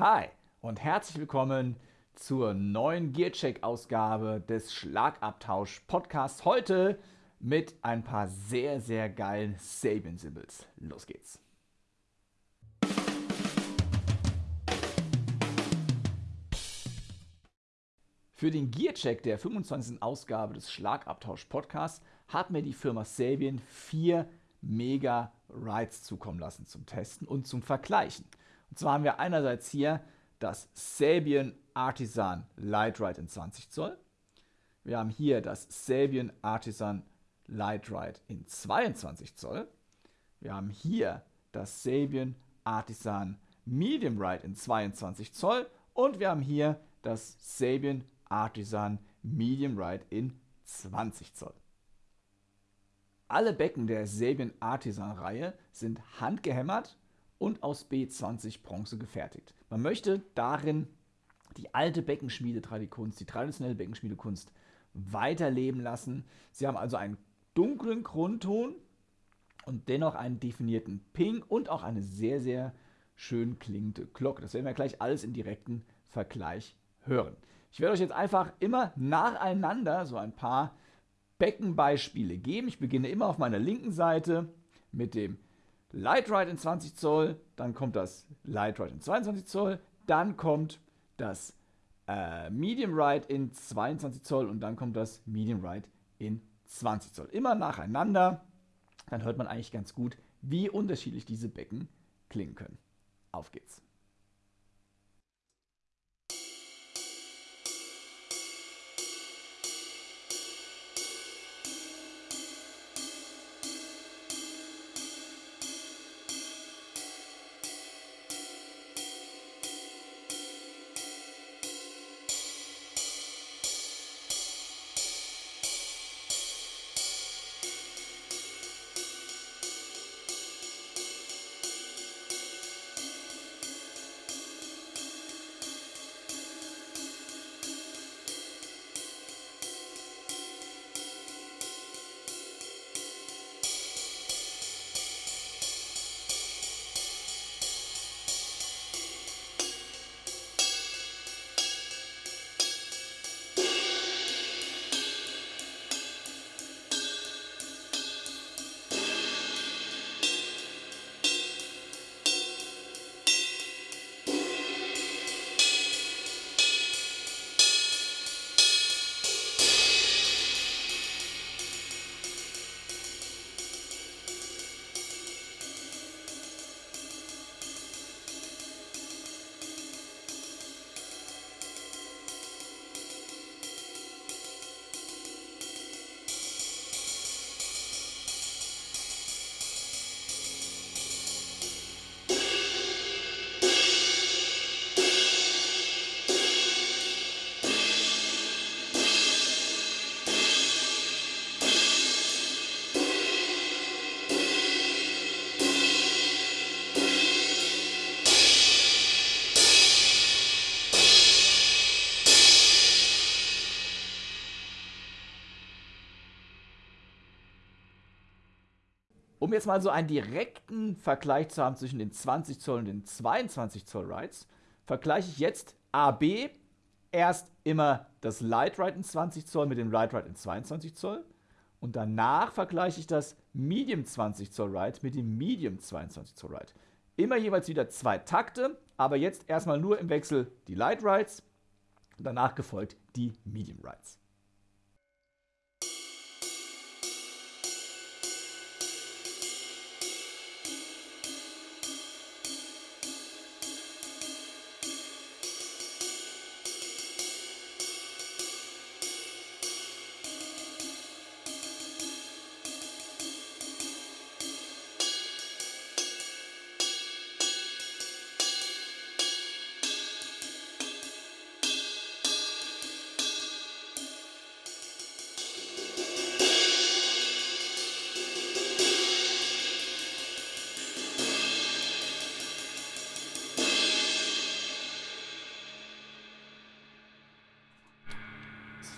Hi und herzlich willkommen zur neuen Gearcheck-Ausgabe des Schlagabtausch-Podcasts. Heute mit ein paar sehr, sehr geilen Sabian-Symbols. Los geht's! Für den Gearcheck der 25. Ausgabe des Schlagabtausch-Podcasts hat mir die Firma Sabian vier Mega Rides zukommen lassen zum Testen und zum Vergleichen. Und zwar haben wir einerseits hier das Sabian Artisan Light Ride in 20 Zoll. Wir haben hier das Sabian Artisan Light Ride in 22 Zoll. Wir haben hier das Sabian Artisan Medium Ride in 22 Zoll und wir haben hier das Sabian Artisan Medium Ride in 20 Zoll. Alle Becken der Sabian Artisan Reihe sind handgehämmert und aus B20 Bronze gefertigt. Man möchte darin die alte Beckenschmiedetradikunst, die traditionelle Beckenschmiedekunst weiterleben lassen. Sie haben also einen dunklen Grundton und dennoch einen definierten Ping und auch eine sehr, sehr schön klingende Glocke. Das werden wir gleich alles im direkten Vergleich hören. Ich werde euch jetzt einfach immer nacheinander so ein paar Beckenbeispiele geben. Ich beginne immer auf meiner linken Seite mit dem Light Ride in 20 Zoll, dann kommt das Light Ride in 22 Zoll, dann kommt das äh, Medium Ride in 22 Zoll und dann kommt das Medium Ride in 20 Zoll. Immer nacheinander, dann hört man eigentlich ganz gut, wie unterschiedlich diese Becken klingen können. Auf geht's. Um jetzt mal so einen direkten Vergleich zu haben zwischen den 20 Zoll und den 22 Zoll Rides, vergleiche ich jetzt AB erst immer das Light Ride in 20 Zoll mit dem Light Ride in 22 Zoll und danach vergleiche ich das Medium 20 Zoll Ride mit dem Medium 22 Zoll Ride. Immer jeweils wieder zwei Takte, aber jetzt erstmal nur im Wechsel die Light Rides, danach gefolgt die Medium Rides.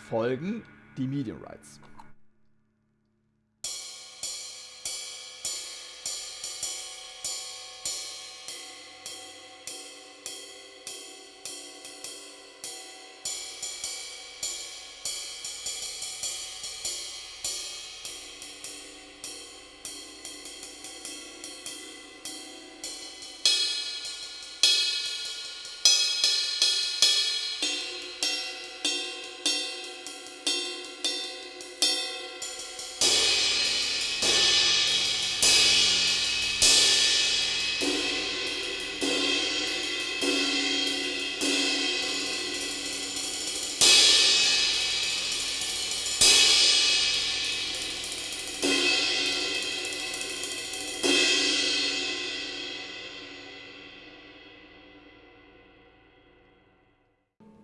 Folgen die Medium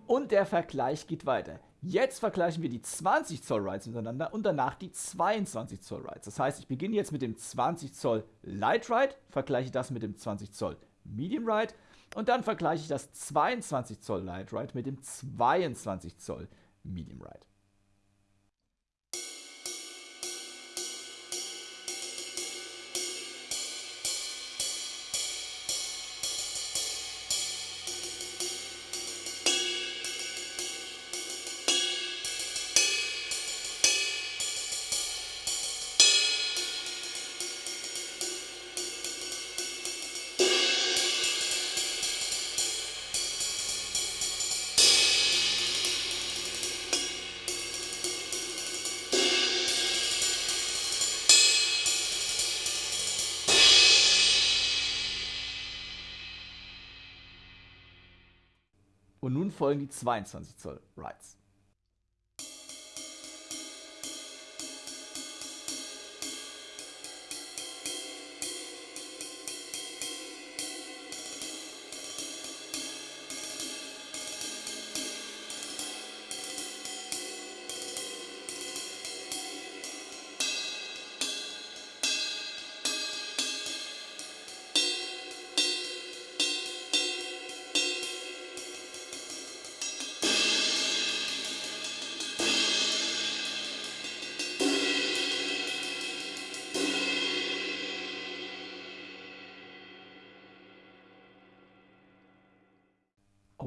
Und der Vergleich geht weiter. Jetzt vergleichen wir die 20 Zoll Rides miteinander und danach die 22 Zoll Rides. Das heißt, ich beginne jetzt mit dem 20 Zoll Light Ride, vergleiche das mit dem 20 Zoll Medium Ride und dann vergleiche ich das 22 Zoll Light Ride mit dem 22 Zoll Medium Ride. Und nun folgen die 22 Zoll Rides.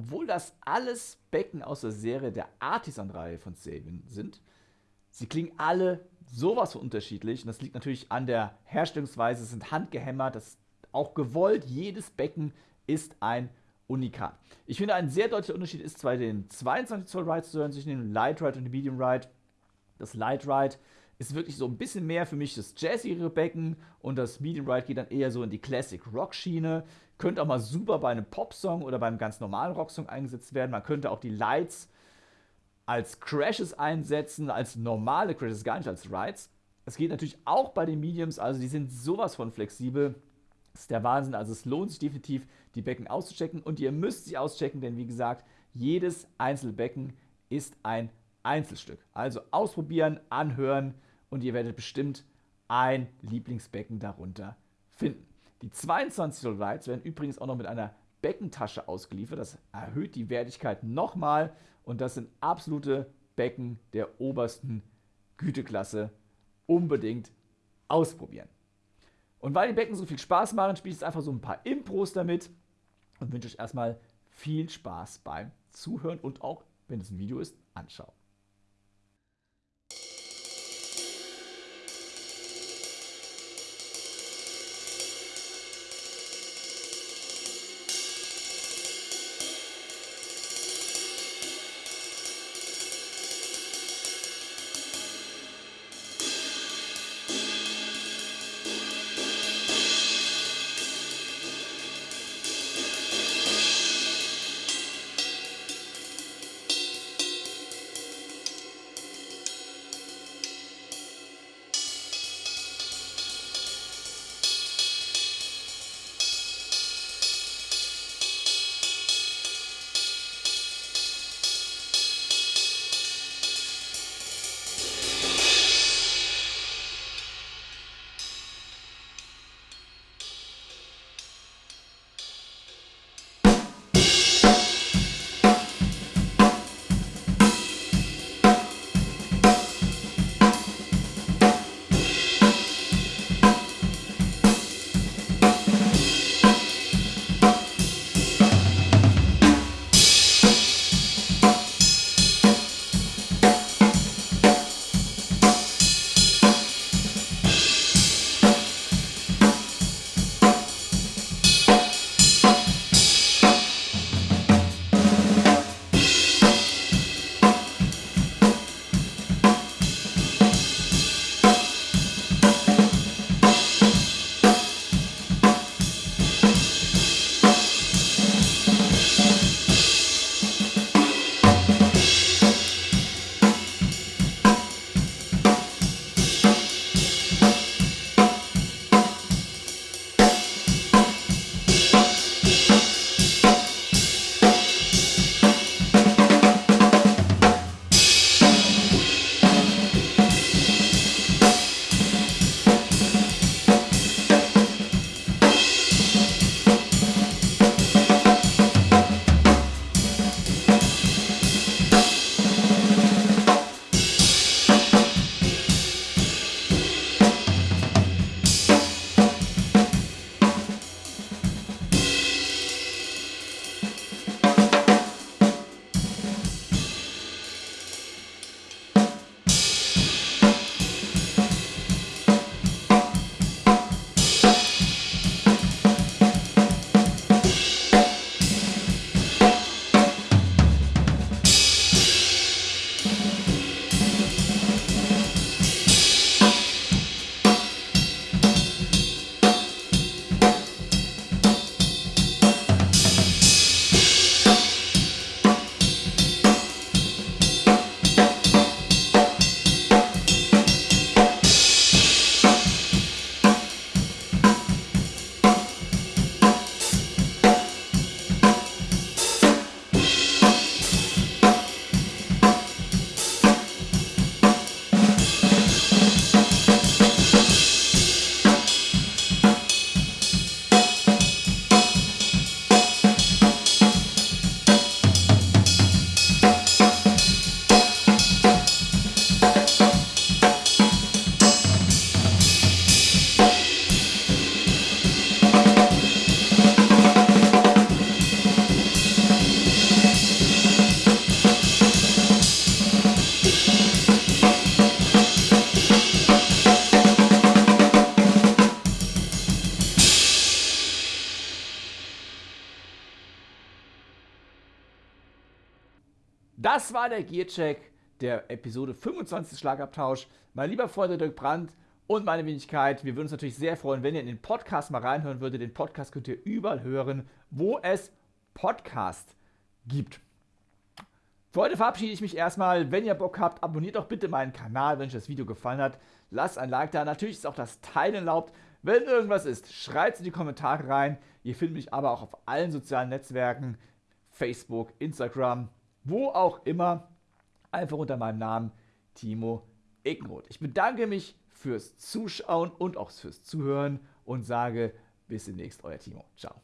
Obwohl das alles Becken aus der Serie der Artisan-Reihe von Sabian sind, sie klingen alle sowas von unterschiedlich. Und das liegt natürlich an der Herstellungsweise, sind handgehämmert, das ist auch gewollt. Jedes Becken ist ein Unikat. Ich finde, ein sehr deutlicher Unterschied ist zwar den 22 Zoll Ride zu hören zwischen dem Light Ride und dem Medium Ride. Das Light Ride ist wirklich so ein bisschen mehr für mich das jazzigere Becken und das Medium Ride geht dann eher so in die Classic Rock Schiene. Könnte auch mal super bei einem Pop-Song oder beim ganz normalen Rocksong eingesetzt werden. Man könnte auch die Lights als Crashes einsetzen, als normale Crashes, gar nicht als Rides. Es geht natürlich auch bei den Mediums, also die sind sowas von flexibel. Das ist der Wahnsinn. Also es lohnt sich definitiv, die Becken auszuchecken. Und ihr müsst sie auschecken, denn wie gesagt, jedes einzelne Becken ist ein Einzelstück. Also ausprobieren, anhören und ihr werdet bestimmt ein Lieblingsbecken darunter finden. Die 22 Zoll Lights werden übrigens auch noch mit einer Beckentasche ausgeliefert. Das erhöht die Wertigkeit nochmal und das sind absolute Becken der obersten Güteklasse. Unbedingt ausprobieren. Und weil die Becken so viel Spaß machen, spiele ich jetzt einfach so ein paar Impros damit und wünsche euch erstmal viel Spaß beim Zuhören und auch, wenn es ein Video ist, anschauen. Das war der Gearcheck der Episode 25 Schlagabtausch. Mein lieber Freund Dirk Brandt und meine Wenigkeit, wir würden uns natürlich sehr freuen, wenn ihr in den Podcast mal reinhören würdet. Den Podcast könnt ihr überall hören, wo es Podcast gibt. Für heute verabschiede ich mich erstmal. Wenn ihr Bock habt, abonniert doch bitte meinen Kanal, wenn euch das Video gefallen hat. Lasst ein Like da. Natürlich ist auch das Teilen erlaubt. Wenn irgendwas ist, schreibt es in die Kommentare rein. Ihr findet mich aber auch auf allen sozialen Netzwerken. Facebook, Instagram, wo auch immer. Einfach unter meinem Namen Timo Eckenroth. Ich bedanke mich fürs Zuschauen und auch fürs Zuhören und sage bis demnächst, euer Timo. Ciao.